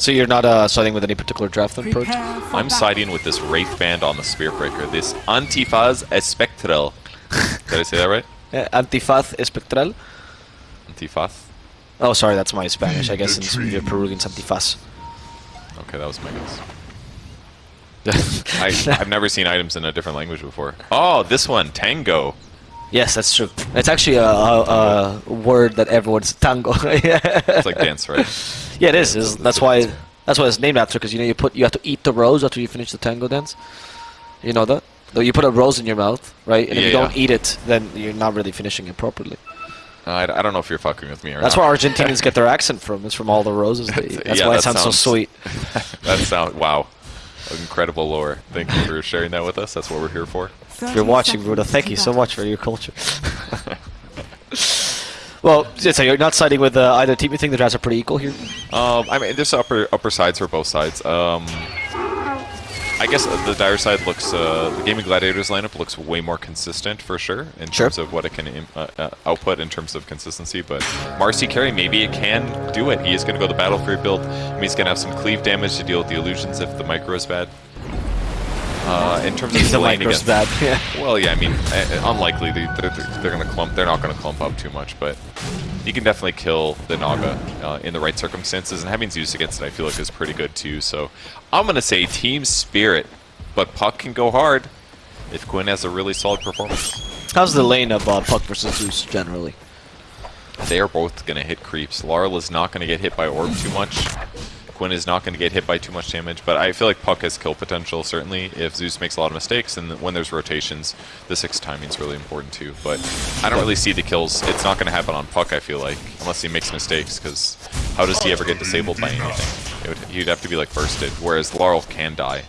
So you're not uh, siding with any particular draft then, Purge? I'm siding with this Wraith Band on the Spirit Breaker, this Antifaz Espectral. Did I say that right? Yeah, Antifaz Espectral. Antifaz? Oh, sorry, that's my Spanish. I guess in your Peruvian, Antifaz. Okay, that was my guess. I, I've never seen items in a different language before. Oh, this one, Tango. Yes, that's true. It's actually a, a, a word that everyone's tango. yeah. It's like dance, right? Yeah, it is. It's- that's why. That's why it's named after. Because you know you put you have to eat the rose after you finish the tango dance. You know that. Though you put a rose in your mouth, right? And if you don't yeah. eat it, then you're not really finishing it properly. Uh, I, I don't know if you're fucking with me or not. That's not. where Argentinians get their accent from. It's from all the roses they eat. That's Yeah, why it that sounds, so sounds- sweet. that sound wow, incredible lore. Thank you for sharing that with us. That's what we're here for. If you're watching, Ruda, thank you so much for your culture. well, so you're not siding with uh, either team. You think the drafts are pretty equal here? Um, I mean, there's upper upper sides for both sides. Um, I guess the dire side looks, uh, the Gaming Gladiators lineup looks way more consistent for sure in Sure. terms of what it can im- uh, uh, output in terms of consistency. But Marci Carry, maybe it can do it. He is going to go the Battle Fury build. I mean, he's going to have some cleave damage to deal with the illusions if the micro is bad. Uh, in terms of the micro's against- bad. Yeah. Well, yeah, I mean, uh, unlikely. They, they're, they're going to clump. They're not going to clump up too much, but you can definitely kill the Naga uh, in the right circumstances. And having Zeus against it, I feel like is pretty good too. So I'm going to say Team Spirit, but Puck can go hard if Quinn has a really solid performance. How's the lane of uh, Puck versus Zeus generally? They are both going to hit creeps. Larl is not going to get hit by Orb too much. Quinn is not going to get hit by too much damage, but I feel like Puck has kill potential, certainly, if Zeus makes a lot of mistakes, and when there's rotations, the 6 timing is really important too. But I don't really see the kills. It's not going to happen on Puck, I feel like, unless he makes mistakes, because how does he ever get disabled by anything? Would, he'd have to be, like, bursted, whereas Larl can die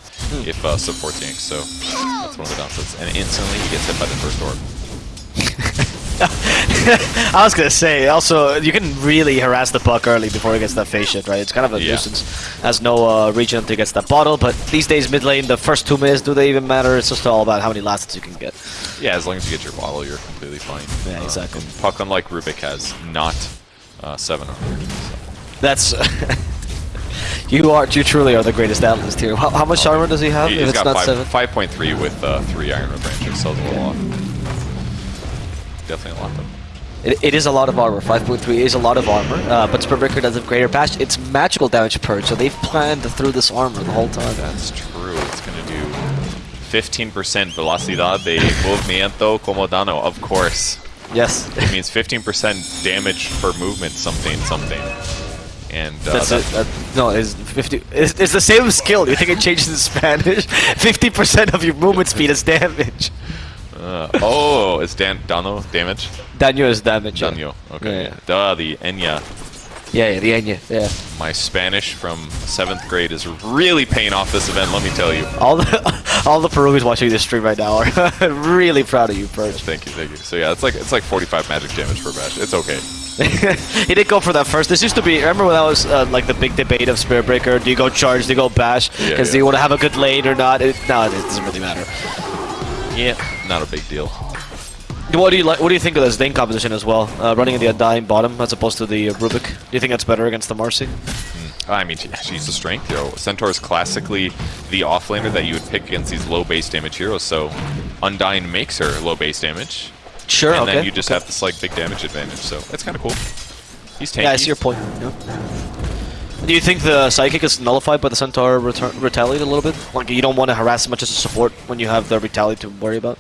if uh, support yanks, so that's one of the downsides. And instantly he gets hit by the first orb. I was gonna say, also, you can really harass the puck early before he gets that phase shift, right? It's kind of a Yeah. nuisance. Has no uh, regen until he gets that bottle, but these days, mid lane, the first two minutes, do they even matter? It's just all about how many lasts you can get. Yeah, as long as you get your bottle, you're completely fine. Yeah, Uh, exactly. and Puck, unlike Rubik, has not uh, 700. So. That's. you are, you truly are the greatest analyst here. How, how much armor does he have? He- if it's got not seven. five, 5.3 with uh, 3 Iron branches, so it's a little off. Definitely a lot, though. It, it is a lot of armor. 5.3 is a lot of armor, uh, but Spellbreaker does have greater bash. It's magical damage purge, so they've planned through this armor the whole time. That's true. It's going to do 15% velocidad de movimiento como dano, of course. Yes. It means 15% damage per movement, something, something. And uh, That's that- it. That, no, it's 50. It's, it's the same skill. You think it changes in Spanish? 50% of your movement speed is damage. Uh, oh, it's dan dano damage? Daño is damage. yeah. Daño. Okay. Yeah, Duh, the Enya. yeah, yeah, the Enya. Yeah. My Spanish from 7th grade is really paying off this event, let me tell you. All the all the Peruvians watching this stream right now are really proud of you, Purge. Thank you, thank you. So yeah, it's like it's like 45 magic damage per bash. It's okay. he did go for that first. This used to be. Remember when that was uh, like the big debate of Spirit Breaker? Do you go charge? Do you go bash? Yeah, Because yeah. do you want to have a good lane or not? It, no, it doesn't really matter. Yeah, not a big deal. What do you like? What do you think of this lane composition as well? Uh, running in the Undying bottom as opposed to the Rubik. Do you think that's better against the Marci? I mean, she- she's a strength hero. Centaur is classically the offlaner that you would pick against these low base damage heroes. So Undying makes her low base damage, Sure. and okay. then you just have this like big damage advantage. So it's kind of cool. He's tanky. Yeah, I see your point. Yeah. Do you think the psychic is nullified by the centaur return, retaliate a little bit? Like you don't want to harass as much as a support when you have the retaliate to worry about.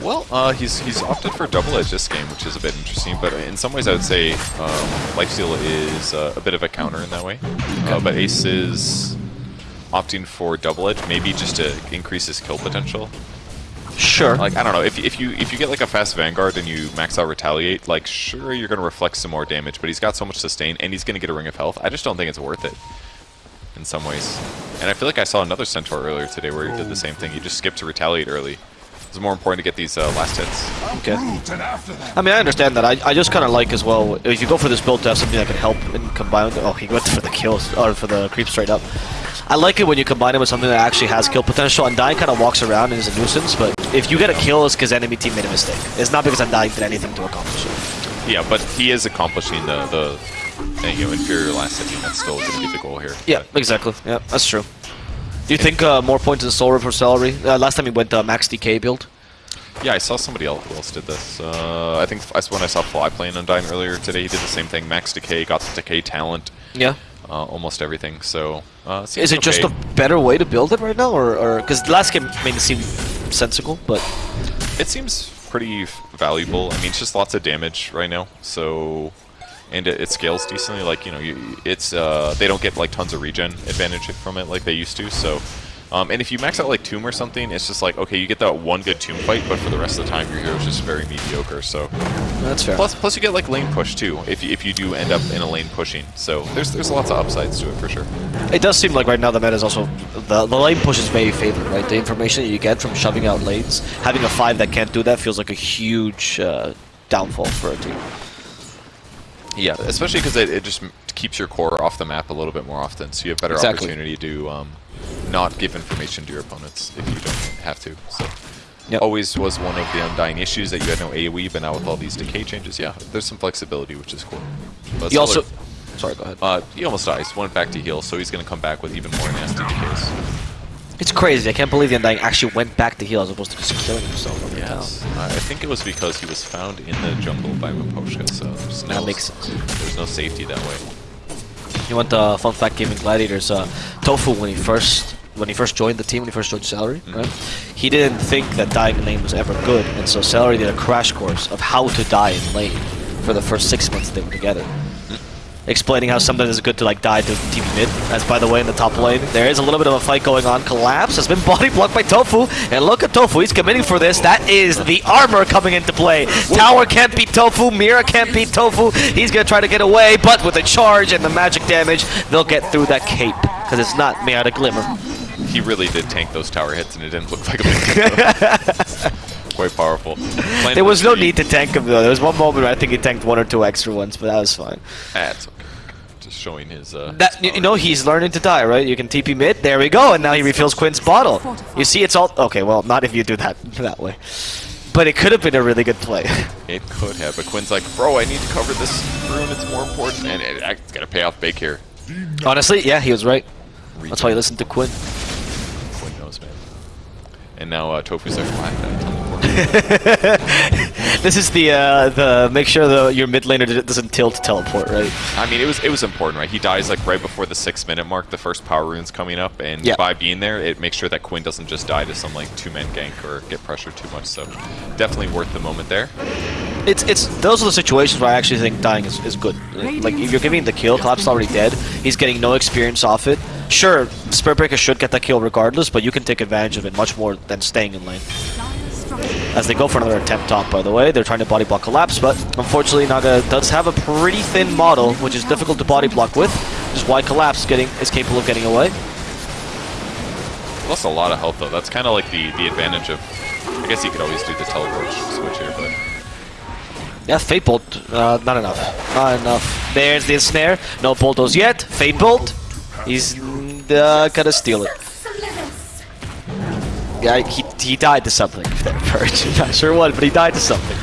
Well, uh, he's he's opted for double edge this game, which is a bit interesting. But in some ways, I would say um, Lifesteal is uh, a bit of a counter in that way. Uh, but Ace is opting for double edge, maybe just to increase his kill potential. Sure. Like I don't know if if you if you get like a fast Vanguard and you max out Retaliate, like sure you're gonna reflect some more damage, but he's got so much sustain and he's gonna get a Ring of Health. I just don't think it's worth it. In some ways, and I feel like I saw another Centaur earlier today where he did the oh. same thing. He just skipped to Retaliate early. It's more important to get these uh, last hits. Okay. I mean, I understand that. I, I just kind of like as well, if you go for this build to have something that can help and combine. Oh, he went for the kills, or for the creep straight up. I like it when you combine it with something that actually has kill potential. Undying kind of walks around and is a nuisance, but if you get a kill, it's because enemy team made a mistake. It's not because Undying did anything to accomplish it. Yeah, but he is accomplishing the the and, you know, inferior last hitting, that's still going to be the goal here. Yeah, exactly. Yeah, that's true. Do you think uh, more points in Soul for Seleri? Uh, last time he went uh, Max Decay build. Yeah, I saw somebody else who else did this. Uh, I think I- when I saw Fly playing Undying earlier today, he did the same thing. Max Decay, got the Decay talent, Yeah. uh, almost everything. So, uh, Is it just a better way to build it right now, or because the last game made it seem sensible, but It seems pretty valuable. I mean, it's just lots of damage right now. So, and it, it scales decently. Like you know, you, it's uh, they don't get like tons of regen advantage from it like they used to. So, um, and if you max out like Tomb or something, it's just like okay, you get that one good Tomb fight, but for the rest of the time, your hero's just very mediocre. So, that's fair. plus plus you get like lane push too if you, if you do end up in a lane pushing. So there's there's lots of upsides to it for sure. It does seem like right now the meta is also the, the lane push is very favored, right? The information that you get from shoving out lanes, having a five that can't do that feels like a huge uh, downfall for a team. Yeah, especially because it, it just keeps your core off the map a little bit more often, so you have better Exactly. opportunity to um, not give information to your opponents if you don't have to. So Yep. always was one of the undying issues that you had no AoE, but now with all these decay changes, yeah, there's some flexibility, which is cool. But You also, sorry, go ahead. uh, he almost dies, went back to heal, so he's going to come back with even more nasty decays. It's crazy. I can't believe the Undying actually went back to heal as opposed to just killing himself Yes, uh, I think it was because he was found in the jungle by Miposhka, so there's no, That makes sense. there's no safety that way. You want the fun fact gaming gladiators? Uh, Tofu when he first when he first joined the team, when he first joined Seleri, right? He didn't think that dying in lane was ever good, and so Seleri did a crash course of how to die in lane for the first six months they were together. Explaining how sometimes it's good to like die to TP mid. As by the way, in the top lane, there is a little bit of a fight going on. Collapse has been body blocked by Tofu, and look at Tofu. He's committing for this. That is the armor coming into play. Tower can't beat Tofu. Mira can't beat Tofu. He's gonna try to get away, but with the charge and the magic damage, they'll get through that cape because it's not made out of glimmer. He really did tank those tower hits, and it didn't look like a big deal. Quite powerful. There was no need to tank him though. There was one moment where I think he tanked one or two extra ones, but that was fine. It's okay. Just showing his. Uh, That his you know he's learning to die, right? You can TP mid. There we go, and now he refills Quinn's bottle. You see, it's all okay. Well, not if you do that that way, but it could have been a really good play. It could have, but Quinn's like, bro, I need to cover this rune. It's more important, and it, it's gonna pay off big here. Honestly, yeah, he was right. That's why you listen to Quinn. Quinn knows, man. And now uh, Tofu's like, why? Did I teleport?" This is the uh, the make sure the your mid laner doesn't tilt to teleport, right? I mean, it was it was important, right? He dies like right before the six minute mark. The first power rune's coming up, and Yeah. by being there, it makes sure that Quinn doesn't just die to some like two man gank or get pressured too much. So definitely worth the moment there. It's it's those are the situations where I actually think dying is, is good. Like if you're giving the kill, Collapse is already dead. He's getting no experience off it. Sure, Spirit Breaker should get that kill regardless, but you can take advantage of it much more than staying in lane. As they go for another attempt top, by the way, they're trying to body block Collapse, but unfortunately Naga does have a pretty thin model, which is difficult to body block with, which is why Collapse getting is capable of getting away. Lost a lot of health though. That's kind of like the the advantage of. I guess you could always do the teleport switch here, but Yeah, Fade Bolt, uh, not enough. Not enough. There's the snare. No Boltos yet. Fade Bolt. He's uh, gonna steal it. Yeah, he, he died to something Purge. Not sure what, but he died to something.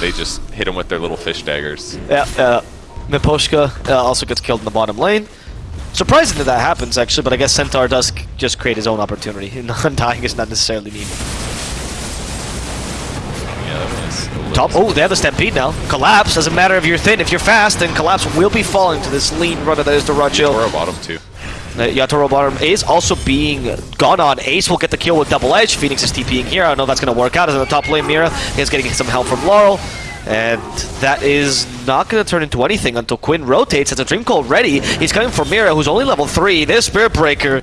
they just hit him with their little fish daggers. Yeah, uh, Miposhka uh, also gets killed in the bottom lane. Surprising that that happens, actually, but I guess Centaur does just create his own opportunity. Undying is not necessarily needed. Yeah, that was a little Top. Oh, they have the Stampede now. Collapse. Doesn't matter if you're thin. If you're fast, then Collapse will be falling to this lean runner that is Dyrachyo. Toro bottom too. Uh, Yatoro bottom Ace also being gone on. Ace will get the kill with double edge. Phoenix is TPing here. I don't know if that's going to work out. As in the top lane, Mira is getting some help from Larl. And that is not going to turn into anything until Quinn rotates. As a Dream Coil ready, he's coming for Mira, who's only level 3. This Spirit Breaker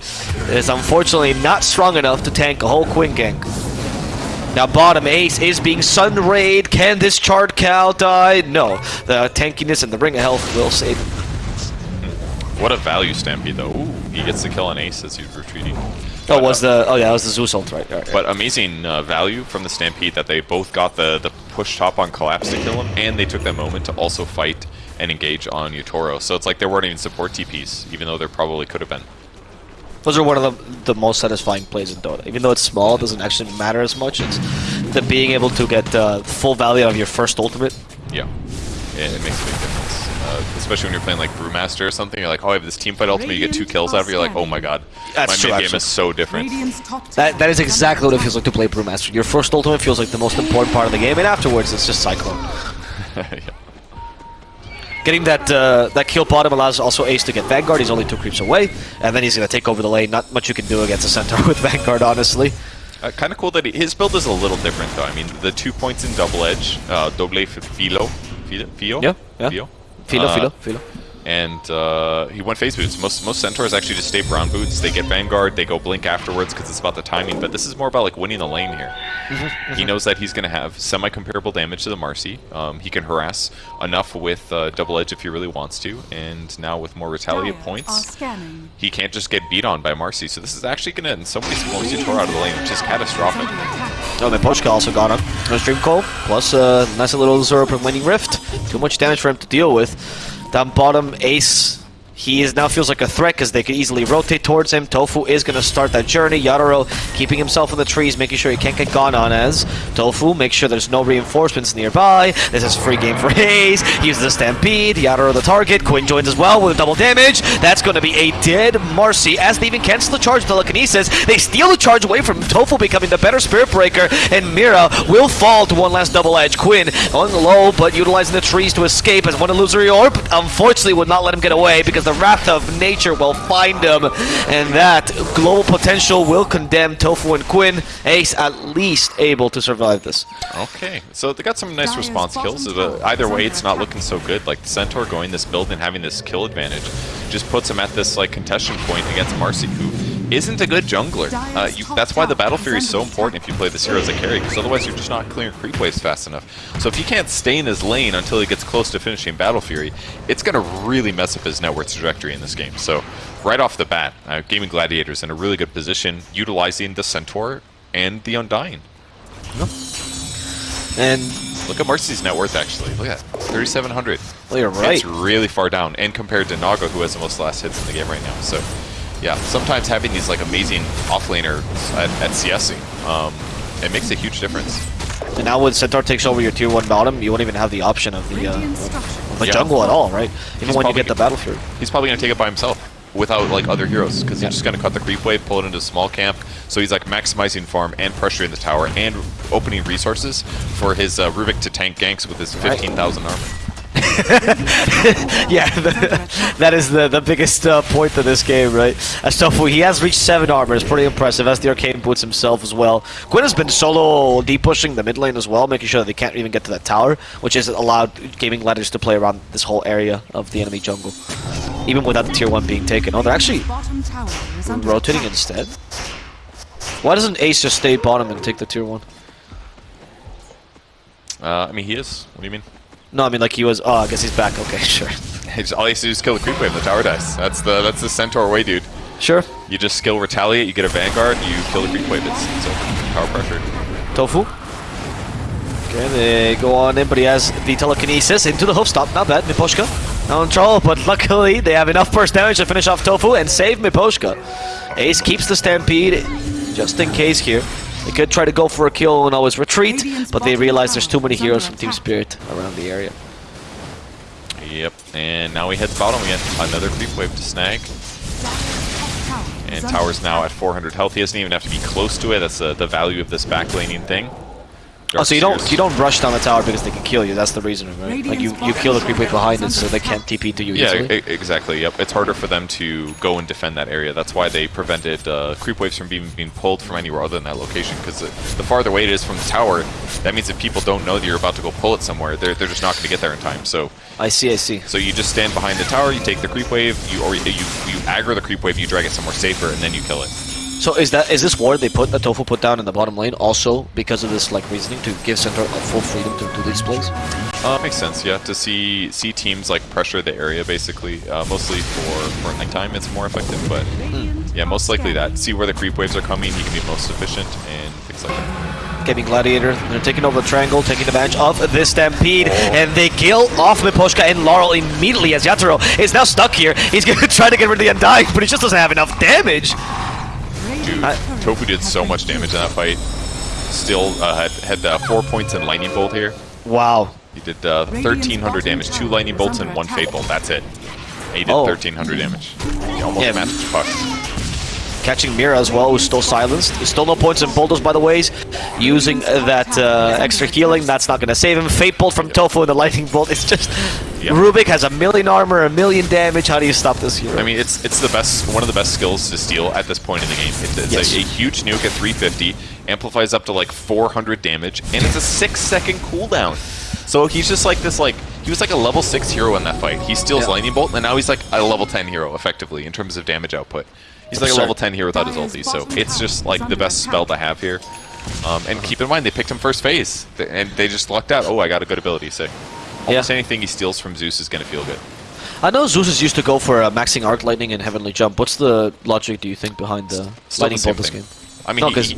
is unfortunately not strong enough to tank a whole Quinn gank. Now bottom Ace is being Sun Raid. Can this Chart Cow die? No. The tankiness and the Ring of Health will save him. What a value stampede though. Ooh, he gets the kill on Ace as he's retreating. Oh, was the oh yeah, that was the Zeus ult, right? right, right. But amazing uh, value from the Stampede that they both got the, the push top on Collapse to kill him, and they took that moment to also fight and engage on Yatoro. So it's like there weren't even support TPs, even though there probably could have been. Those are one of the, the most satisfying plays in Dota. Even though it's small, it doesn't actually matter as much. It's the being able to get uh, full value out of your first ultimate. Yeah, it, it makes a big difference. Uh, especially when you're playing like Brewmaster or something. You're like, oh, I have this team fight ultimate. You get two kills out of it. You're like, oh my god, That's my true, mid game actually. is so different. That, that is is exactly what it feels like to play Brewmaster. Your first ultimate feels like the most important part of the game, and afterwards it's just Cyclone. Yeah. Getting that uh, that kill bottom allows also Ace to get Vanguard. He's only two creeps away, and then he's going to take over the lane. Not much you can do against a centaur with Vanguard, honestly. Uh, kind of cool that he, his build is a little different though. I mean, the two points in double edge, uh, doble filo, filo, fio, Yeah, yeah. Fio? Filo, Uh, filo, filo. And uh, he went phase boots. Most most centaurs actually just stay brown boots. They get vanguard. They go blink afterwards because it's about the timing. But this is more about like winning the lane here. He knows that he's going to have semi-comparable damage to the Marci. Um, he can harass enough with uh, double edge if he really wants to. And now with more retaliate Dire points, he can't just get beat on by Marci. So this is actually going to in some ways force Tor out of the lane, which is catastrophic. Under attack. Oh, then Pochka also got him. No Stream Call, plus a nice little Zoro Waning Rift. Too much damage for him to deal with. Down bottom, Ace. He is now feels like a threat because they could easily rotate towards him. Tofu is going to start that journey. Yatoro keeping himself in the trees, making sure he can't get gone on as. Tofu makes sure there's no reinforcements nearby. This is a free game for Hayes. He uses the Stampede. Yatoro the target. Quinn joins as well with double damage. That's going to be a dead Marci as they even cancel the charge telekinesis. They steal the charge away from Tofu becoming the better Spirit Breaker, and Mira will fall to one last double edge. Quinn on the low, but utilizing the trees to escape as one illusory orb. Unfortunately, would not let him get away because the wrath of nature will find him, and that global potential will condemn Tofu and Quinn. Ace at least able to survive this. Okay, so they got some nice response kills. tower either way, it's not looking so good. Like the Centaur going this build and having this kill advantage just puts him at this like contestation point against Marci, who isn't a good jungler. Uh, you, that's why the Battle Fury is so important if you play this hero as a carry, because otherwise you're just not clearing creep waves fast enough. So if he can't stay in his lane until he gets close to finishing Battle Fury, it's going to really mess up his net worth trajectory in this game. So right off the bat, uh, Gaming Gladiators in a really good position, utilizing the Centaur and the Undying. And Look at Marci's net worth actually. Look at that. 3,700. well, you're right. It's really far down. And compared to Naga, who has the most last hits in the game right now. So, yeah, sometimes having these like amazing offlaners at, at CSing, um, it makes a huge difference. And now when Centaur takes over your tier 1 bottom, you won't even have the option of the, uh, of the Yeah. jungle at all, right? Even He's when you get the Battle Fury. He's probably going to take it by himself without like other heroes because Yeah. he's just going to cut the creep wave, pull it into a small camp. So he's like maximizing farm and pressuring the tower and opening resources for his uh, Rubik to tank ganks with his Right. 15,000 armor. yeah, the, that is the the biggest uh, point of this game, right? As Tofu, he has reached seven armor. It's pretty impressive. As the arcane boots himself as well. Quinn has been solo deep pushing the mid lane as well, making sure that they can't even get to that tower, which has allowed gaming ladders to play around this whole area of the enemy jungle, even without the tier one being taken. Oh, they're actually Bottom tower rotating instead. Why doesn't Ace just stay bottom and take the tier one? Uh, I mean, he is. What do you mean? No, I mean like he was. Oh, I guess he's back. Okay, sure, All he has to do is kill the creep wave, the tower dies. That's the that's the Centaur way, dude. sure. You just skill retaliate, you get a vanguard, you kill the creep wave. It's, it's over. Power pressure. Tofu. Okay, they go on in, but he has the telekinesis into the hoof stomp. Not bad. Miposhka now in trouble, but luckily they have enough burst damage to finish off Tofu and save Miposhka. Ace keeps the stampede just in case here. They could try to go for a kill and always retreat, but they bottom realize there's too many heroes from Team. Spirit around the area. Yep. And now we head to bottom again. Another creep wave to snag. Dire's top tower is And tower's now at 400 health. He doesn't even have to be close to it. That's uh, the value of this backlaning thing. Oh, so you don't Darkseers. you don't rush down the tower because they can kill you. That's the reason, right? Like you, you kill the creep wave behind it, so they can't TP to you Yeah, easily. e- exactly. Yep, it's harder for them to go and defend that area. That's why they prevented uh, creep waves from being being pulled from anywhere other than that location. Because the, the farther away it is from the tower, that means if people don't know that you're about to go pull it somewhere, they're, they're just not going to get there in time. So I see, I see. so you just stand behind the tower, you take the creep wave, you or you you aggro the creep wave, you drag it somewhere safer, and then you kill it. So is that is this ward they put the tofu put down in the bottom lane also because of this like reasoning to give Centaur a full freedom to do these plays? Uh, makes sense, yeah. To see see teams like pressure the area basically, uh, mostly for for nighttime, it's more effective. But Radiant yeah, most likely that. See where the creep waves are coming, you can be most efficient and things like that. Gaming Gladiator, they're taking over the triangle, taking advantage of this stampede, and they kill off Miposhka and Larl immediately as Yatoro is now stuck here. He's gonna try to get rid of the Undying, but he just doesn't have enough damage. Dude, I- Tofu did so much damage in that fight. Still uh, had had uh, four points in lightning bolt here. Wow. He did uh, 1,300 damage, two lightning bolts and one fade bolt. That's it. He did Oh. 1,300 damage. He almost Yeah. matched Puck. Catching Mira as well, who's still silenced. Still no points in bulldoze, by the way. Using that uh, extra healing. That's not going to save him. Fade Bolt from Tofu and the Lightning Bolt. It's just... Yep. Rubik has a million armor, a million damage. How do you stop this hero? I mean, it's it's the best, one of the best skills to steal at this point in the game. It's, it's Yes. a, a huge nuke at 350, amplifies up to like 400 damage, and it's a six second cooldown. So he's just like this, like he was like a level six hero in that fight. He steals Yeah. lightning bolt, and now he's like a level 10 hero effectively in terms of damage output. He's like a level 10 here without his ulti, so it's just like the best spell to have here. Um, and keep in mind, they picked him first phase, and they just lucked out. Oh, I got a good ability, sick. Almost Yeah. anything he steals from Zeus is gonna feel good. I know Zeus is used to go for uh, maxing Arc Lightning and Heavenly Jump. What's the logic, do you think, behind the Still Lightning the same Bolt this thing. game? I mean, No, 'cause- he,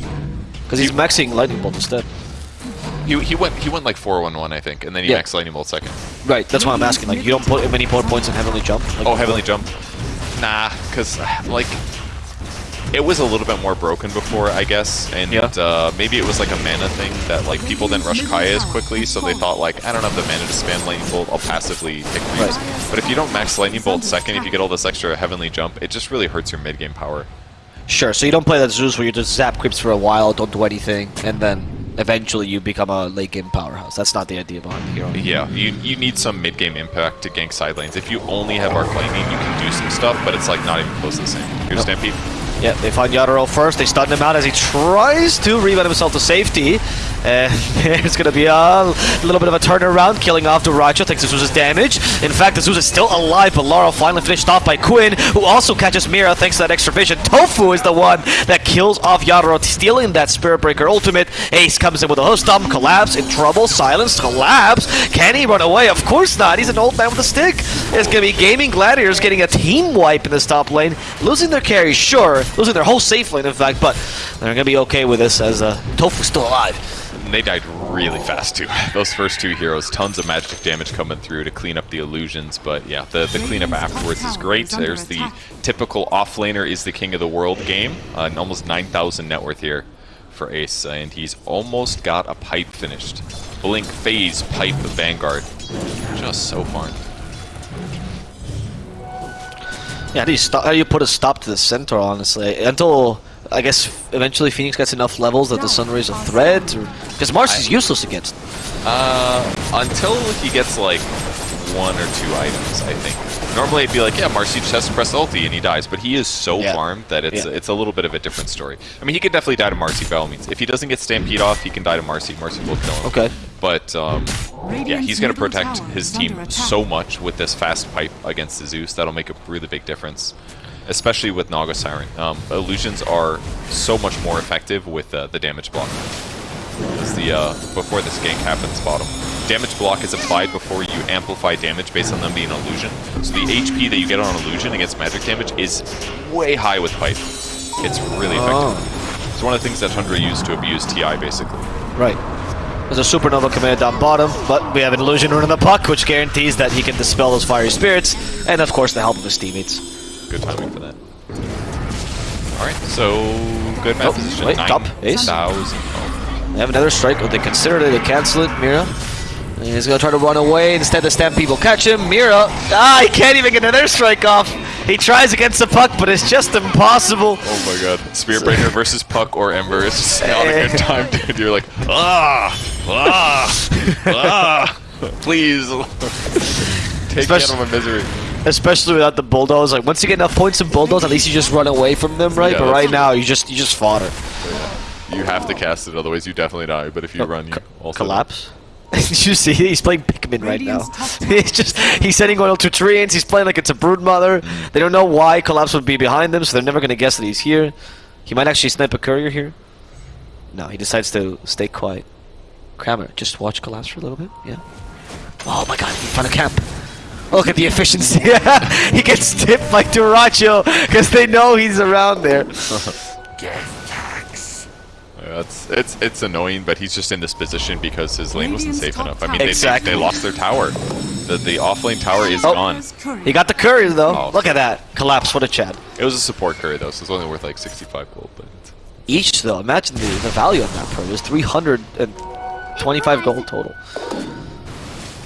Because he's maxing Lightning Bolt instead. He, he went he went like 4-1-1 I think, and then he Yeah. maxed lightning bolt second. Right, that's why I'm asking. Like, you don't put many more points in Heavenly Jump? Like, Oh, heavenly jump. Nah, because like it was a little bit more broken before, I guess, and Yeah. uh, maybe it was like a mana thing that like people didn't rush Kaya as quickly, so they thought like I don't have the mana to spam lightning bolt, I'll passively pick creeps. Right. But if you don't max lightning bolt second, if you get all this extra heavenly jump, it just really hurts your mid game power. Sure, so you don't play that Zeus where you just zap creeps for a while, don't do anything, and then eventually you become a late game powerhouse. That's not the idea behind the hero. Yeah, you, you need some mid game impact to gank side lanes. If you only have arc lightning, you can do some stuff, but it's like not even close to the same. Here's Nope. Stampede. Yeah, they find Yatoro first. They stun him out as he tries to rebound himself to safety. And there's going to be a little bit of a turnaround, killing off Dyrachyo, takes Azusa's damage. In fact, Azusa is still alive, but Larl finally finished off by Quinn, who also catches Mira thanks to that extra vision. Tofu is the one that kills off Yatoro, stealing that Spirit Breaker ultimate. Ace comes in with a host collapse, in trouble, silence, collapse. Can he run away? Of course not. He's an old man with a stick. It's going to be Gaming Gladiators getting a team wipe in this top lane, losing their carry, sure, losing their whole safe lane, in fact, but they're going to be okay with this as uh, Tofu's still alive. And they died really fast too. Those first two heroes, tons of magic damage coming through to clean up the illusions, but yeah, the, the cleanup afterwards is great. There's the typical offlaner is the king of the world game, uh, and almost 9,000 net worth here for Ace, and he's almost got a pipe finished. Blink, Phase, Pipe, of Vanguard. Just so far. Yeah, how do you stop? How do you put a stop to the centaur? Honestly, until I guess eventually Phoenix gets enough levels that the Sunray's a threat, because Mars is useless against. Uh, until he gets like one or two items, I think. Normally it'd be like, yeah, Marci just has to press ulti and he dies, but he is so Yeah. farmed that it's Yeah. it's a little bit of a different story. I mean, he could definitely die to Marci by all means. If he doesn't get Stampede off, he can die to Marci. Marci will kill him. Okay. But um, yeah, he's going to protect his team so much with this fast pipe against the Zeus. That'll make a really big difference, especially with Naga Siren. Um, illusions are so much more effective with uh, the damage block. As the uh, before this gank happens, bottom damage block is applied before you amplify damage based on them being illusion. So the HP that you get on illusion against magic damage is way high with pipe. It's really oh. effective. Oh. It's one of the things that Tundra used to abuse TI basically. Right. There's a supernova command down bottom, but we have an illusion running the puck, which guarantees that he can dispel those fiery spirits, and of course the help of his teammates. Good timing for that. Alright, so good map Oh, position. wait, top, ace. 9,000. Oh, They have another strike. Oh, they consider it. They cancel it. Mira. And he's gonna try to run away. Instead, the Stampede will catch him. Mira. Ah, he can't even get another strike off. He tries against the puck, but it's just impossible. oh my god. Spearbreaker versus Puck or Ember is just not a good time, dude. You're like, ah, ah, ah, please. Take me out Especially- of my misery. Especially without the bulldoze. Like once you get enough points in bulldoze, at least you just run away from them, right? Yeah, but right now, you just you just fought fodder. You have to cast it, otherwise you definitely die. But if you Oh, run, you also collapse. Did you see? He's playing Pikmin right now. Radiant's He's just he's sending oil to treants. He's playing like it's a brood mother. They don't know why Collapse would be behind them, so they're never gonna guess that he's here. He might actually snipe a courier here. No, he decides to stay quiet. Kramer, just watch Collapse for a little bit. Yeah. Oh my God! He found a camp. Look at the efficiency. he gets tipped by Dyrachyo because they know he's around there. Yeah, it's it's it's annoying, but he's just in this position because his lane wasn't safe enough. I mean, tower they, they, Exactly. they lost their tower. The the off lane tower is Oh. gone. He got the courier though. Oh. Look at that. Collapse. What a Chad. It was a support curry though, so it's only worth like 65 gold. But Each though, imagine the, the value on that pro is 325 gold total.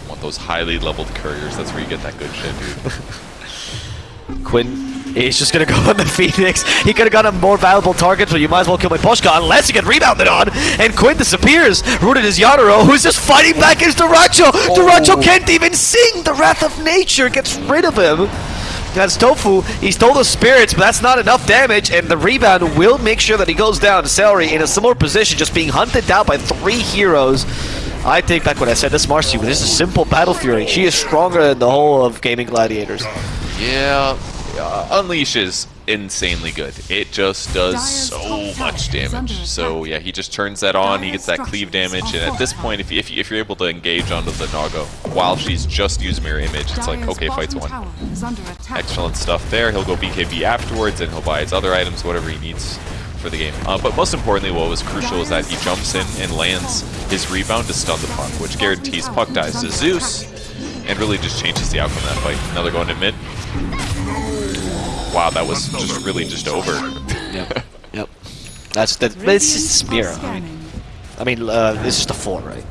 Want those highly leveled couriers. That's where you get that good shit, dude. Quinn is just gonna go on the Phoenix. He could have got a more valuable target, so you might as well kill Miposhka unless you get rebounded on. And Quinn disappears. Rooted is Yatoro, who's just fighting back against Dyrachyo. Dyrachyo oh. can't even sing. The Wrath of Nature gets rid of him. That's Tofu. He stole the spirits, but that's not enough damage, and the rebound will make sure that he goes down. Seleri in a similar position, just being hunted down by three heroes. I take back what I said. This Marci, this is a simple Battle Fury. She is stronger than the whole of Gaming Gladiators. Yeah, uh, Unleash is insanely good. It just does so much damage. So yeah, he just turns that on. He gets that cleave damage, and at this point, if, you, if, you, if you're able to engage onto the Naga while she's just used mirror image, it's like okay, fights bottom one. tower is under attack. Excellent stuff there. He'll go BKB afterwards, and he'll buy his other items, whatever he needs for the game. Uh, but most importantly, what was crucial is that he jumps in and lands his rebound to stun the puck, which guarantees puck dies to Zeus, and really just changes the outcome of that fight. Now they're going to mid. Wow, that was just really just over. Yep. yep. That's that. It's just Spira. I mean. I mean, uh, it's just a four, right?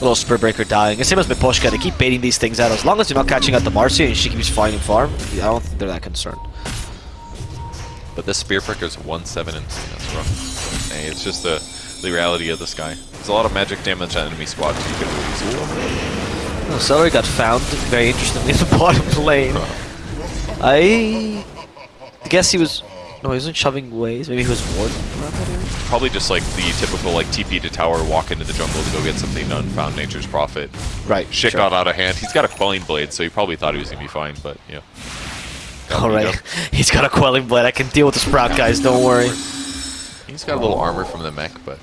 Little Spear Breaker dying. The same as Miposhka. They keep baiting these things out. As long as you're not catching out the Marci and she keeps finding farm, I don't think they're that concerned. But this Spear is 1-7 and that's rough. Hey, it's just the, the reality of this guy. There's a lot of magic damage on enemy squads. so you can really use it. Oh, Seleri got found, very interestingly, in the bottom lane. I guess he was... No, he wasn't shoving ways. Maybe he was warding around that area? Probably just like the typical like TP to tower, walk into the jungle to go get something done, found nature's prophet. Right. Shit sure. got out of hand. He's got a quelling blade, so he probably thought he was gonna be fine, but yeah. All right. He's got a Quelling Blade. I can deal with the Sprout guys, don't worry. He's got a little armor from the mech, but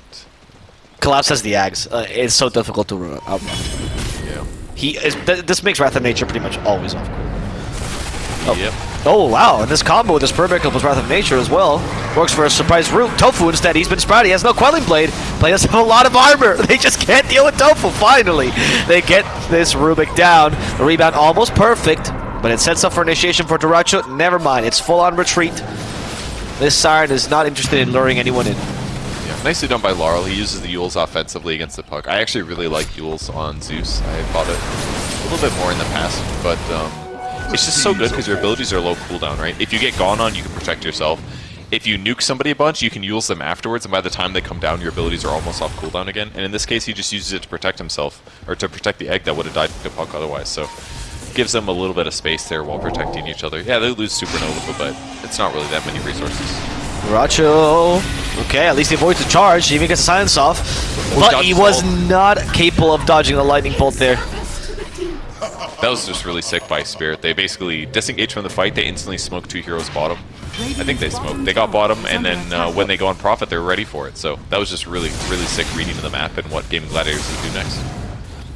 Collapse has the Ags. Uh, it's so difficult to run outrun. yeah. He is, th this makes Wrath of Nature pretty much always off. Oh. Yep. Oh wow, and this combo with this Perfect plus Wrath of Nature as well works for a surprise root. Tofu instead, he's been sprouted. He has no Quelling Blade. Players have a lot of armor. They just can't deal with Tofu. Finally, they get this Rubik down. The rebound almost perfect, but it sets up for initiation for Dyrachyo. Never mind, it's full on retreat. This Siren is not interested in luring anyone in. Yeah, nicely done by Larl. He uses the Eul's offensively against the puck. I actually really like Eul's on Zeus. I bought it a little bit more in the past, but um, it's just so good because your abilities are low cooldown, right? If you get gone on, you can protect yourself. If you nuke somebody a bunch, you can use them afterwards, and by the time they come down, your abilities are almost off cooldown again. And in this case, he just uses it to protect himself, or to protect the egg that would have died to puck otherwise. So gives them a little bit of space there while protecting each other. Yeah, they lose Supernova, but it's not really that many resources. Racho. Okay, at least he avoids the charge. He even gets the silence off. But he was not capable of dodging the lightning bolt there. That was just really sick by Spirit. They basically disengage from the fight. They instantly smoke two heroes bottom. I think they smoked. They got bottom, and then uh, when they go on Prophet, they're ready for it. So that was just really, really sick reading of the map and what Gaming Gladiators will do next.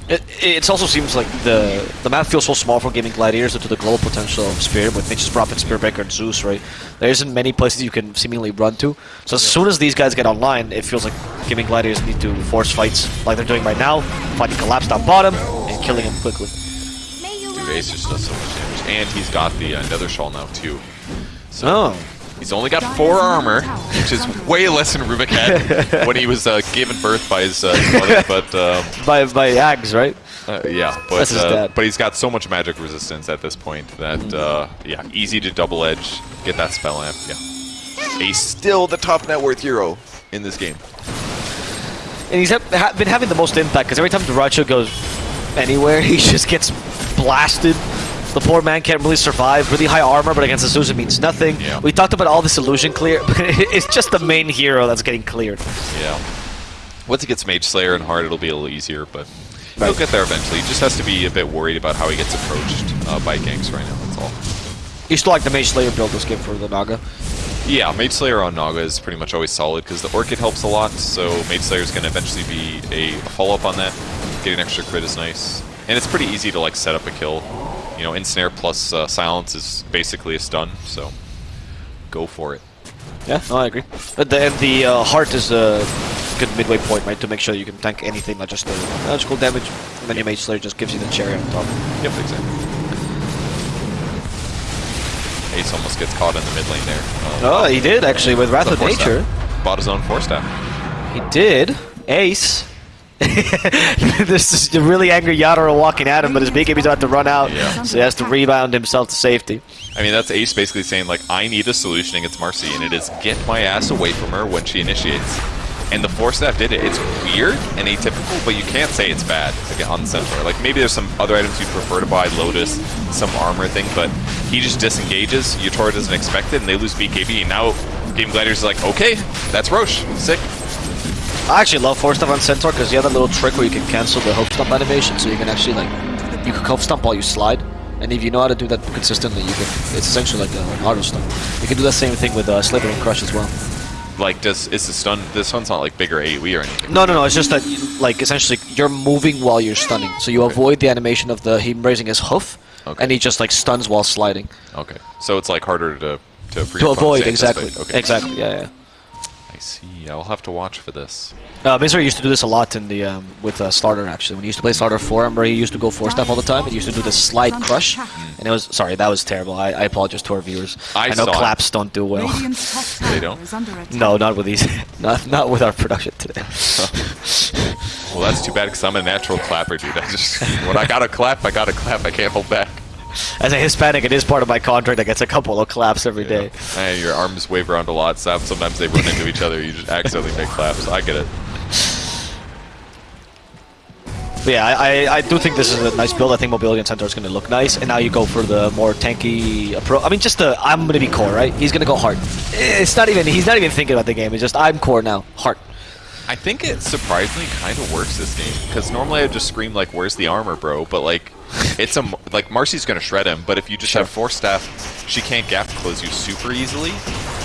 It, it also seems like the the map feels so small for Gaming Gladiators due to the global potential of Spirit with Nature's Prophet, Spirit Breaker, and Zeus, right? There isn't many places you can seemingly run to. So as soon as these guys get online, it feels like Gaming Gladiators need to force fights like they're doing right now, fighting Collapse down bottom, and killing him quickly. Dude, Ace just does so much damage. And he's got the uh, Nether Shawl now, too. So Oh. he's only got four armor, which is way less than Rubik had when he was uh, given birth by his, uh, his mother. But um, By, by Ags, right? Uh, yeah, but That's his uh, dad. but he's got so much magic resistance at this point that uh, yeah, easy to double edge, get that spell amp. Yeah, he's still the top net worth hero in this game. And he's ha ha been having the most impact because every time Dyrachyo goes anywhere, he just gets blasted. The poor man can't really survive. Really high armor, but against Azusa means nothing. Yeah. We talked about all this illusion clear, but it's just the main hero that's getting cleared. Yeah. Once he gets Mage Slayer and hard, it'll be a little easier, but he'll get there eventually. He just has to be a bit worried about how he gets approached uh, by ganks right now. That's all. You still like the Mage Slayer build this game for the Naga. Yeah, Mage Slayer on Naga is pretty much always solid because the Orchid helps a lot, so Mage Slayer is going to eventually be a follow-up on that. Getting extra crit is nice. And it's pretty easy to like set up a kill. You know, Ensnare plus uh, Silence is basically a stun, so go for it. Yeah, no, I agree. But the, and the uh, heart is a good midway point, right, to make sure you can tank anything, not just the magical damage. And then your Mage Slayer just gives you the cherry on top. Yep, exactly. Ace almost gets caught in the mid lane there. Uh, Oh, he did actually with Wrath of Nature. Staff. Bought his own Force Staff. He did. Ace this is the really angry Yatoro walking at him, but his BKB's about to run out, Yeah. so he has to rebound himself to safety. I mean, that's Ace basically saying, like, I need a solution against Marci, and it is get my ass away from her when she initiates. And the Force Staff did it. It's weird and atypical, but you can't say it's bad again, on Centaur. Like, maybe there's some other items you'd prefer to buy, Lotus, some armor thing, but he just disengages, Yatoro doesn't expect it, and they lose BKB. And now Game Gladiators is like, okay, that's Roche. Sick. I actually love Force Staff on Centaur because you have that little trick where you can cancel the hoof stomp animation, so you can actually like you can hoof stomp while you slide, and if you know how to do that consistently, you can. It's essentially like an auto stomp. You can do that same thing with uh, Slithereen Crush as well. Like, does is the stun, this one's not like bigger AoE or anything. No, no, no. It's just that like essentially you're moving while you're stunning, so you avoid the animation of the him raising his hoof, Okay. and he just like stuns while sliding Okay. So it's like harder to, to, to avoid exactly. Okay. Exactly. Yeah, yeah. I see. I'll have to watch for this. Uh, Misery used to do this a lot in the um, with uh, starter actually. When he used to play starter four, I remember he used to go Force Staff all the time. He used to do the slide crush, and it was sorry that was terrible. I, I apologize to our viewers. I know saw it. claps don't do well. They don't? is under attack. no, not with these. not not with our production today. Well, that's too bad because I'm a natural clapper, dude. I just when I gotta clap, I gotta clap. I can't hold back. As a Hispanic, it is part of my contract. I gets a couple of claps every day. And your arms wave around a lot. So sometimes they run into each other. You just accidentally make claps. I get it. But yeah, I, I, I do think this is a nice build. I think Mobility and Centaur is going to look nice. And now you go for the more tanky approach. I mean, just the I'm going to be core, right? He's going to go hard. It's not even. He's not even thinking about the game. It's just I'm core now, heart. I think it surprisingly kind of works this game because normally I just scream like, "Where's the armor, bro?" But like, it's a like Marci's gonna shred him. But if you just Sure. have Force Staff, she can't gap close you super easily.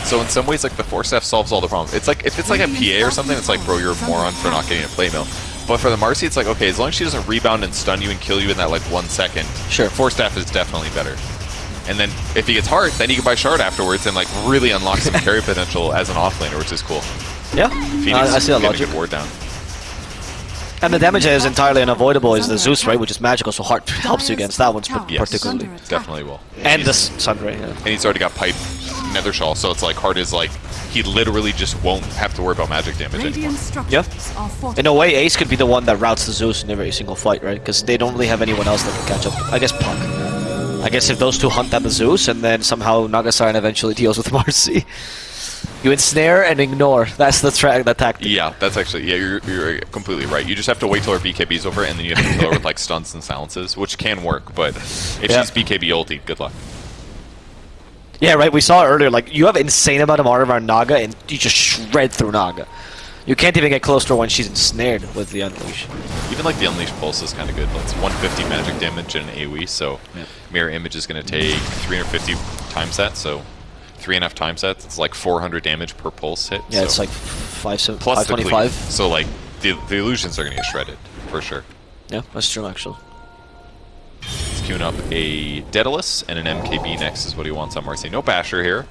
So in some ways, like the Force Staff solves all the problems. It's like if it's like a PA or something, it's like, bro, you're a moron for not getting a plate mail. But for the Marci, it's like, okay, as long as she doesn't rebound and stun you and kill you in that like one second, Sure. Force Staff is definitely better. And then if he gets hard, then you can buy shard afterwards and like really unlock some carry potential as an offlaner, which is cool. Yeah, Phoenix I, I see that logic. good ward down. And the damage that is entirely unavoidable is the Zeus, right, which is magical, so heart helps you against that one Yes. particularly. Under attack. Definitely will. And the he's, S- Sunray, yeah. and he's already got pipe nether shawl, so it's like Heart is like he literally just won't have to worry about magic damage anymore. Radiant Yeah. In a way, Ace could be the one that routes the Zeus in every single fight, right? Because they don't really have anyone else that can catch up. I guess Puck. I guess if those two hunt down the Zeus, and then somehow Naga Siren eventually deals with Marci. You ensnare and ignore. That's the track, the tactic. Yeah, that's actually yeah, you're, you're completely right. You just have to wait till her BKB's over, and then you have to kill her with like stunts and silences, which can work. But if Yeah. she's BKB ulti, good luck. Yeah, right. We saw earlier. Like you have insane amount of armor on Naga, and you just shred through Naga. You can't even get close to her when she's ensnared with the unleash. Even like the Unleash pulse is kind of good. It's 150 magic damage and an AoE, so Yeah. mirror image is going to take 350 times that, so three and a half time sets, It's like 400 damage per pulse hit. Yeah, so. it's like five, seven, plus five the cleave. So like the, the illusions are going to get shredded for sure. Yeah, that's true actually. He's queuing up a Daedalus and an MKB next is what he wants on Marci. No Basher here,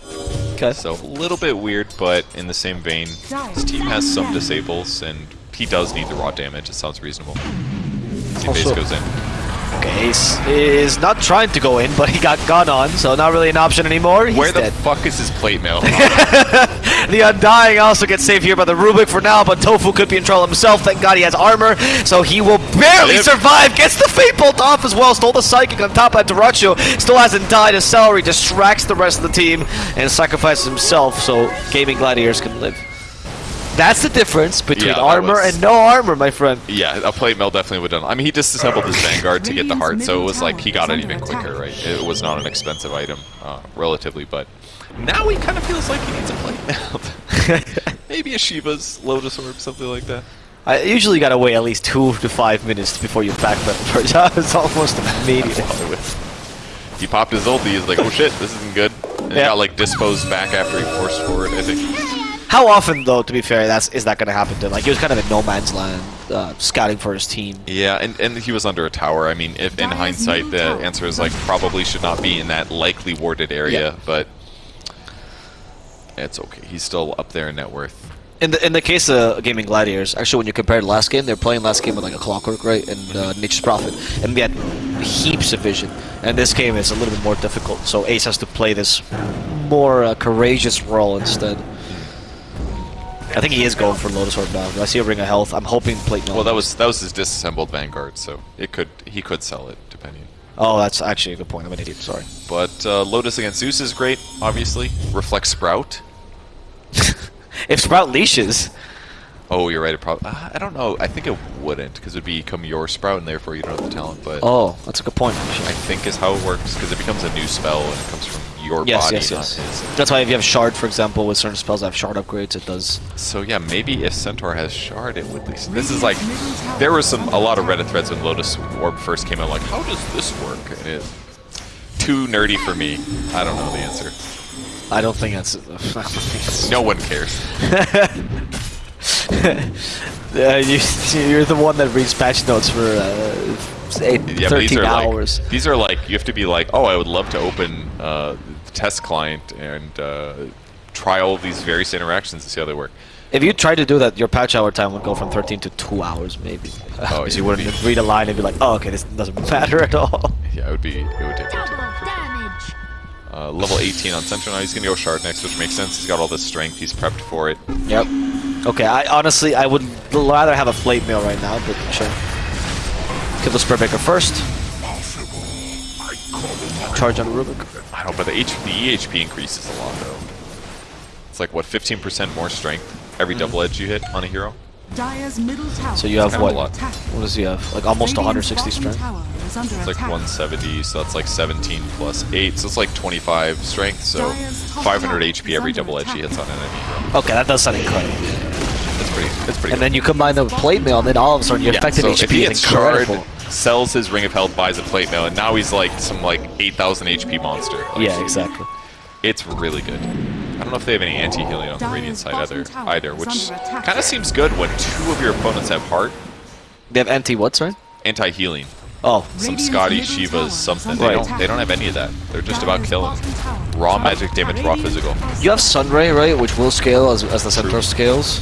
Okay. so a little bit weird, but in the same vein, his team has some disables, and he does need the raw damage. It sounds reasonable. See base goes in. Okay, Ace is not trying to go in, but he got gun on, so not really an option anymore. He's Where the dead. fuck is his plate mail? The Undying also gets saved here by the Rubik for now, but Tofu could be in trouble himself. Thank God he has armor, so he will barely Yep. survive. Gets the Fade Bolt off as well. Stole the Psychic on top of Dyrachyo. Still hasn't died. His Seleri distracts the rest of the team and sacrifices himself so Gaming Gladiators can live. That's the difference between Yeah, armor was- and no armor, my friend. yeah, a plate mail definitely would have done. I mean, he disassembled his Vanguard to get the heart, so it was like he got it even quicker, right? It was not an expensive item, uh, relatively, but now he kind of feels like he needs a plate mail. Maybe a Shiva's Lotus Orb, something like that. I usually gotta wait at least two to five minutes before you back that. it's almost immediate. He popped his ulti, he's like, oh shit, this isn't good. And he got like disposed back after he forced forward, I think. How often, though, to be fair, that's is that going to happen to him? Like, he was kind of in no man's land, uh, scouting for his team. Yeah, and, and he was under a tower. I mean, if in hindsight the answer is like probably should not be in that likely warded area, Yeah. but it's okay. He's still up there in net worth. In the in the case of Gaming Gladiators, actually, when you compare to last game, they're playing last game with like a clockwork, right, and uh, Nature's Prophet, and we had heaps of vision. And this game is a little bit more difficult, so Ace has to play this more uh, courageous role instead. I think he is going for Lotus Orb now. I see a Ring of Health. I'm hoping Plate Mail. Well, that was that was his disassembled Vanguard, so it could he could sell it depending. Oh, that's actually a good point. I'm an idiot. Sorry. But uh, Lotus against Zeus is great, obviously. Reflect Sprout. if Sprout leashes, Oh, you're right. It probably. Uh, I don't know. I think it wouldn't because it would become your Sprout, and therefore you don't have the talent. But oh, that's a good point. I think is how it works because it becomes a new spell and it comes from your Yes, body, yes, not yes. That's why if you have Shard, for example, with certain spells that have Shard upgrades, it does. So yeah, maybe if Centaur has Shard, it would. Least, this is like there was some a lot of Reddit threads when Lotus Orb first came out. Like, how does this work? And it too nerdy for me. I don't know the answer. I don't think that's. I don't think that's No one cares. Uh, you, you're the one that reads patch notes for uh, eight, Yeah, but these are hours. like these are like you have to be like, oh, I would love to open uh, the test client and uh, try all these various interactions and see how they work. if you tried to do that, your patch hour time would go from 13 to 2 hours, maybe. Oh, Because you would wouldn't be. read a line and be like, oh, okay, this doesn't matter at all. Yeah, it would be. It would take way too long. for sure. Damage. Uh, level 18 on Centaur now. He's gonna go Shard next, which makes sense. He's got all this strength. He's prepped for it. Yep. Okay, I honestly, I would rather have a Flame Mail right now, but sure. Kill the Spur first. Charge on Rubik. I don't know, but the, H the EHP increases a lot though. It's like what 15% more strength every mm-hmm. double edge you hit on a hero. Dire's middle tower. So you have what? lot. What does he have? Like almost 160 strength? tower is under It's like 170, so that's like 17 plus 8, so it's like 25 strength. So 500 HP every double edge he hits on an enemy hero. Okay, that does sound incredible. That's pretty. That's pretty. And then you combine the Plate Mail, and then all of a sudden your yeah, effective so HP if he is hits Shard, incredible. sells his Ring of Health, buys a plate mail, and now he's like some like 8,000 HP monster. Like, Yeah, exactly. It's really good. I don't know if they have any anti-healing on the Radiant side either, either which kind of seems good when two of your opponents have heart. They have anti what's right? Anti-healing. Oh, Some Skadi, middle Shivas, something. under They don't. They don't have any of that. They're just about killing. Raw magic damage, raw physical. you have Sunray, right? Which will scale as, as the Centaur True. scales.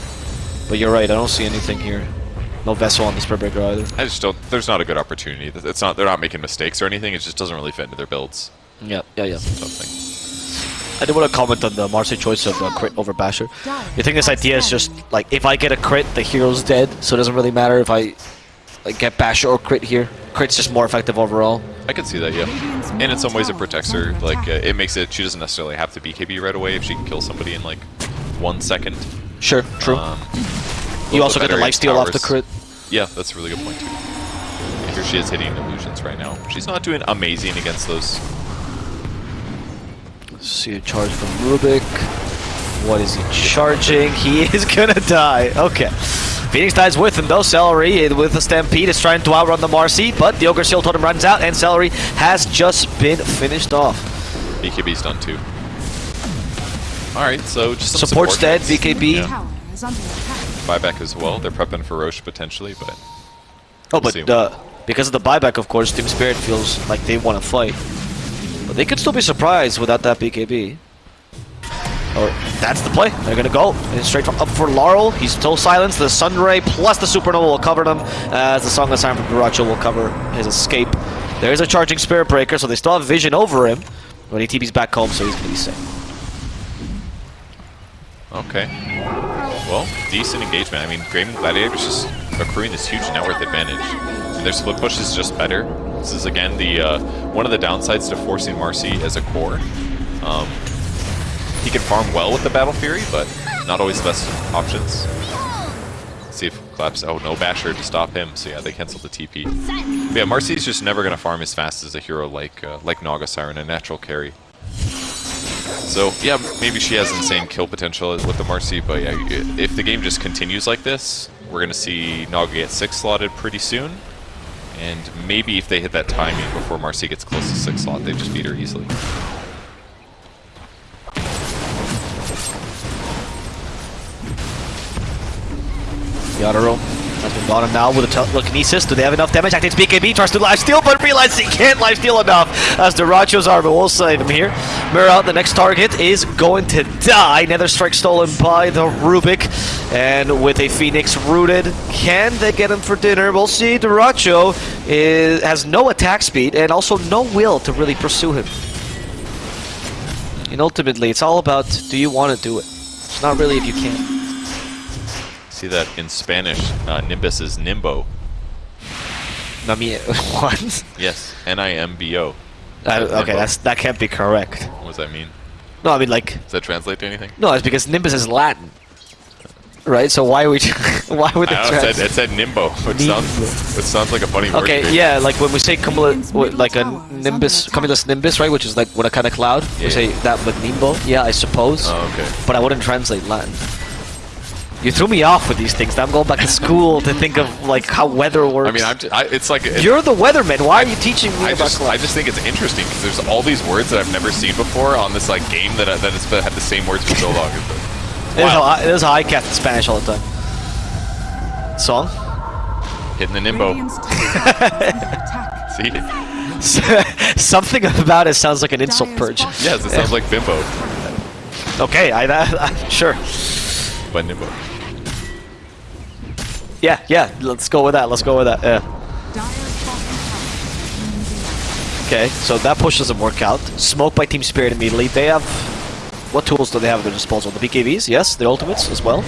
But you're right, I don't see anything here. No Vessel on the Spirit Breaker either. I just don't. There's not a good opportunity. It's not. They're not making mistakes or anything. It just doesn't really fit into their builds. Yeah, yeah, yeah. Something. I did want to comment on the Marci choice of uh, crit over Basher. You think this idea is just like if I get a crit, the hero's dead, so it doesn't really matter if I like get Basher or crit here. Crit's just more effective overall. I can see that, yeah. And in some ways, it protects her. Like, uh, it makes it. She doesn't necessarily have to BKB right away if she can kill somebody in like one second. Sure, true. Um, you also bit get the better lifesteal off the crit. Yeah, that's a really good point too. Yeah, Here she is hitting illusions right now. She's not doing amazing against those. See a charge from Rubik. What is he charging? He is gonna die. Okay. Phoenix dies with him though. Seleri with the Stampede is trying to outrun the Marci, but the Ogre Shield Totem runs out and Seleri has just been finished off. BKB's done too. Alright, so just some Support's support dead, hits. BKB. Yeah. Tower is under attack. Buyback as well. They're prepping for Roche potentially, but Oh, We'll but uh, because of the buyback, of course, Team Spirit feels like they want to fight. But they could still be surprised without that BKB. Or that's the play. They're gonna go and straight from up for Larl. He's still silenced. The Sunray plus the Supernova will cover them. As the Song of Silence from Dyrachyo will cover his escape. There is a charging Spirit Breaker, so they still have vision over him. When he TP's back home, so he's gonna be safe. okay. Well, decent engagement. I mean, Gaming Gladiator's just accruing this huge net worth advantage. And their split push is just better. This is again the uh, one of the downsides to forcing Marci as a core. Um, he can farm well with the Battle Fury, but not always the best options. See if Claps. Oh, no Basher to stop him. So yeah, they canceled the TP. But yeah, Marci's just never gonna farm as fast as a hero like uh, like Naga Siren, a natural carry. So yeah, maybe she has insane kill potential with the Marci, but yeah, if the game just continues like this, we're gonna see Naga get six slotted pretty soon. And maybe if they hit that timing before Marci gets close to six slot, they just beat her easily. Yatoro has been bottom now with a telekinesis. Do they have enough damage? I Activates BKB, tries to live steal, but realizes he can't live steal enough as Dyrachyo's armor will save him here. Mira, the next target, is going to die. Nether Strike stolen by the Rubik. And with a Phoenix rooted, can they get him for dinner? We'll see. Dyrachyo is, has no attack speed and also no will to really pursue him. And ultimately, it's all about do you want to do it? It's not really if you can. See that in Spanish, uh, Nimbus is Nimbo. I mean, what? Yes, N-I-M-B-O. I, Nimbo. okay, that's that can't be correct. What does that mean? No, I mean like Does that translate to anything? no, it's because Nimbus is Latin, right? So why would why would they I it trans- said, it said Nimbo, which sounds, which sounds like a funny word. Okay, yeah, like when we say cumulus, like a nimbus, cumulus nimbus, right? Which is like what a kind of cloud. Yeah. We say that with nimbo. Yeah, I suppose. Oh, okay. But I wouldn't translate Latin. You threw me off with these things. Now I'm going back to school to think of like how weather works. I mean, I'm just, I, it's like it, You're the weatherman. Why are you teaching me I about just, I just think it's interesting because there's all these words that I've never seen before on this like game that I, that has had the same words for so long. This is how I, this is how I cast in Spanish all the time. Song? Hitting the Nimbo. Radiant's top tower is under attack. See? Something about it sounds like an insult purge. Yes, it sounds like Bimbo, Okay, I, I, sure. but Nimbo. Yeah, yeah. Let's go with that. Let's go with that. Yeah. Okay, so that push doesn't work out. Smoke by Team Spirit immediately. They have... What tools do they have at their disposal? The BKBs, yes. The ultimates as well.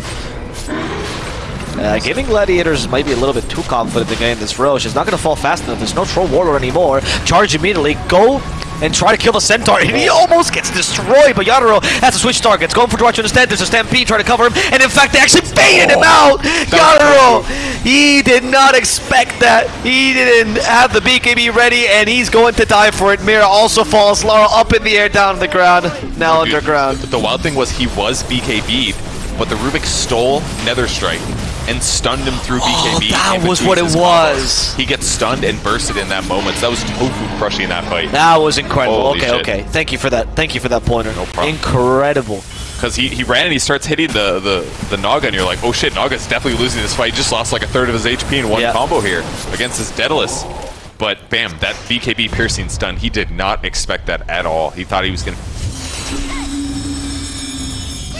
Uh, Gaming Gladiators might be a little bit too confident in getting this Roche. She's not going to fall fast enough. There's no Troll Warlord anymore. Charge immediately. Go and try to kill the Centaur. And he oh. almost gets destroyed, but Yatoro has to switch targets. Going for Dwarch instead. There's a Stampede trying to cover him. And in fact, they actually baited him oh. out. Yatoro, he did not expect that. He didn't have the BKB ready, and he's going to die for it. Mira also falls. Lara up in the air, down on the ground. Now Dude, underground. The wild thing was he was BKB'd, but the Rubik stole Nether Strike and stunned him through BKB. Oh, that was what it was. combos. He gets stunned and bursted in that moment. So that was Tofu crushing that fight. That was incredible. Holy okay, shit. okay. Thank you for that. Thank you for that pointer. No problem. Incredible. Because he, he ran and he starts hitting the, the, the Naga, and you're like, oh shit, Naga's definitely losing this fight. He just lost like a third of his HP in one Yeah. combo here against his Daedalus. But bam, that BKB piercing stun, he did not expect that at all. He thought he was going to.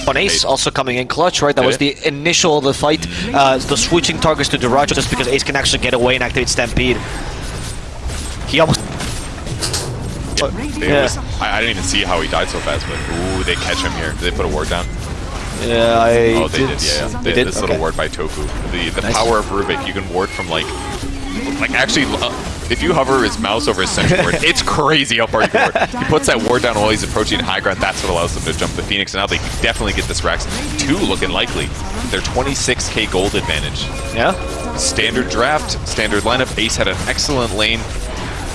On Ace also coming in clutch, right? That was the initial of the fight. Uh, the switching targets to Dyrachyo just because Ace can actually get away and activate Stampede. He almost. Yeah. was- I, I didn't even see how he died so fast, but ooh, they catch him here. Did they put a ward down? Yeah, I. Oh, they did, yeah. yeah. They They- did? This Okay. little ward by Tofu. The the Nice. power of Rubik, you can ward from like, like actually, uh, if you hover his mouse over his central ward, it's crazy how far you can ward. He puts that ward down while he's approaching high ground. That's what allows them to jump the Phoenix. And now they definitely get this Rax. Two looking likely. Their 26k gold advantage. Yeah? Standard draft, standard lineup. Ace had an excellent lane.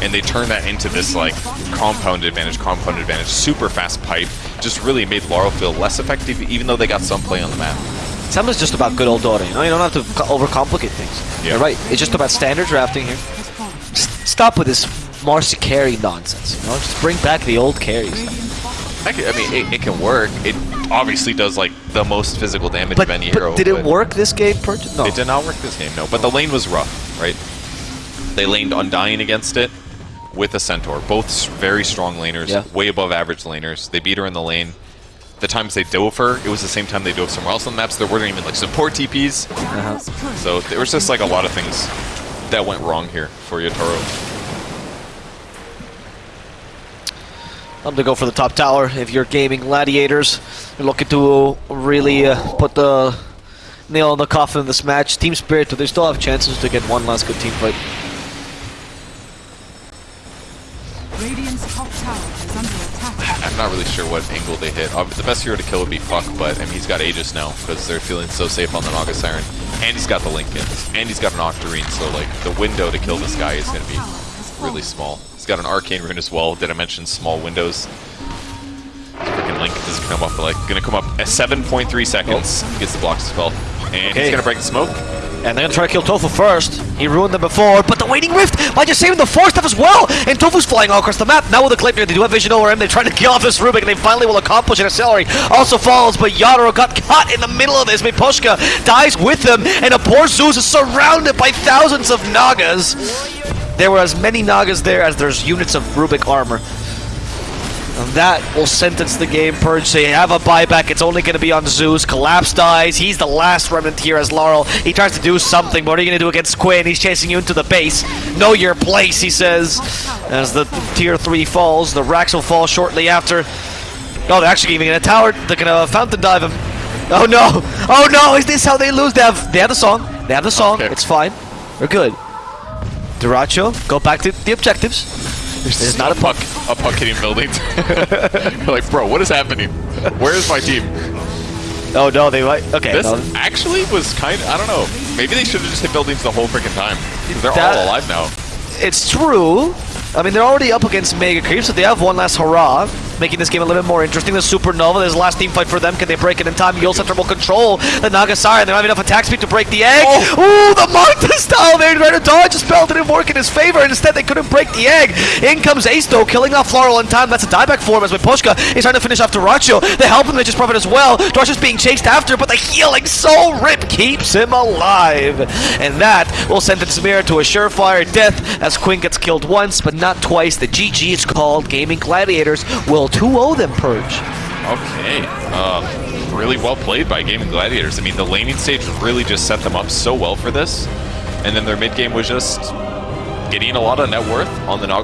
And they turned that into this like compound advantage, compound advantage, super fast pipe. Just really made Larl feel less effective, even though they got some play on the map. Sometimes just about good old Dota, you know? You don't have to overcomplicate things. Yeah. You're right. It's just about standard drafting here. Stop with this Marci carry nonsense, you know? Just bring back the old carries. I, I mean, it, it can work. It obviously does like the most physical damage But, of any but hero. did it work this game? No. It did not work this game, no. But the lane was rough, right? They laned Undying against it with a Centaur. Both very strong laners, Yeah. way above average laners. They beat her in the lane. The times they dove her, it was the same time they dove somewhere else on the maps. There weren't even like support TPs. Uh-huh. So there was just like a lot of things that went wrong here for Yatoro. I'm gonna go for the top tower. If you're gaming gladiators, you're looking to really uh, put the nail in the coffin in this match. Team Spirit, they still have chances to get one last good team fight. Radiant's top tower is under attack. I'm not really sure what angle they hit. The best hero to kill would be Fuck, but I mean, he's got Aegis now because they're feeling so safe on the Naga Siren. And he's got the Linken's. And he's got an Octarine, so like the window to kill this guy is going to be really small. He's got an Arcane Rune as well. Did I mention small windows? Freaking Link is gonna come up like gonna come up at 7.3 seconds. he Gets the block spell, and Okay. he's gonna break the smoke. And they're gonna try to kill Tofu first. He ruined them before, but the Waning Rift might just save the Force Staff as well. And Tofu's flying all across the map. Now with the Clipper, they do have vision over him. They're trying to kill off this Rubik, and they finally will accomplish an accelerate. Also falls, but Yatoro got caught in the middle of this. Miposhka dies with them, and a poor Zeus is surrounded by thousands of Nagas. There were as many Nagas there as there's units of Rubik armor. And that will sentence the game, Purge. They have a buyback. It's only going to be on Zeus. Collapse dies. He's the last remnant here as Larl. He tries to do something. but What are you going to do against Quinn? He's chasing you into the base. Know your place, he says. As the tier 3 falls, the Rax will fall shortly after. Oh, they're actually giving it a tower. They're going to fountain dive him. Oh no! Oh no! Is this how they lose? They have they have the song. They have the song. Okay. It's fine. We're good. Dyrachyo, go back to the objectives. There's There's not a puck. a puck hitting buildings. Like, bro, what is happening? Where is my team? Oh no, they like Okay, This no. actually was kind of, I don't know. Maybe they should have just hit buildings the whole freaking time. They're That- all alive now. it's true. I mean, they're already up against Mega Creep, so they have one last hurrah, making this game a little bit more interesting. The Supernova, there's a last team fight for them. Can they break it in time? Centaur will control the Naga Siren, and they don't have enough attack speed to break the egg. Oh. Ooh, the Magda style there, trying to dodge a spell didn't work in his favor, and instead they couldn't break the egg. In comes Ace, though, killing off Floral in time. That's a dieback for him as with Pushka is trying to finish off Dyrachyo. They help him, they just profit as well. Dyrachyo's being chased after, but the healing soul rip keeps him alive. And that will sentence Mir to a surefire death as Quinn gets killed once, but not twice. The GG is called. Gaming Gladiators will 2-0 them, Purge. Okay. Uh, really well played by Gaming Gladiators. I mean, the laning stage really just set them up so well for this. And then their mid game was just getting a lot of net worth on the Nog.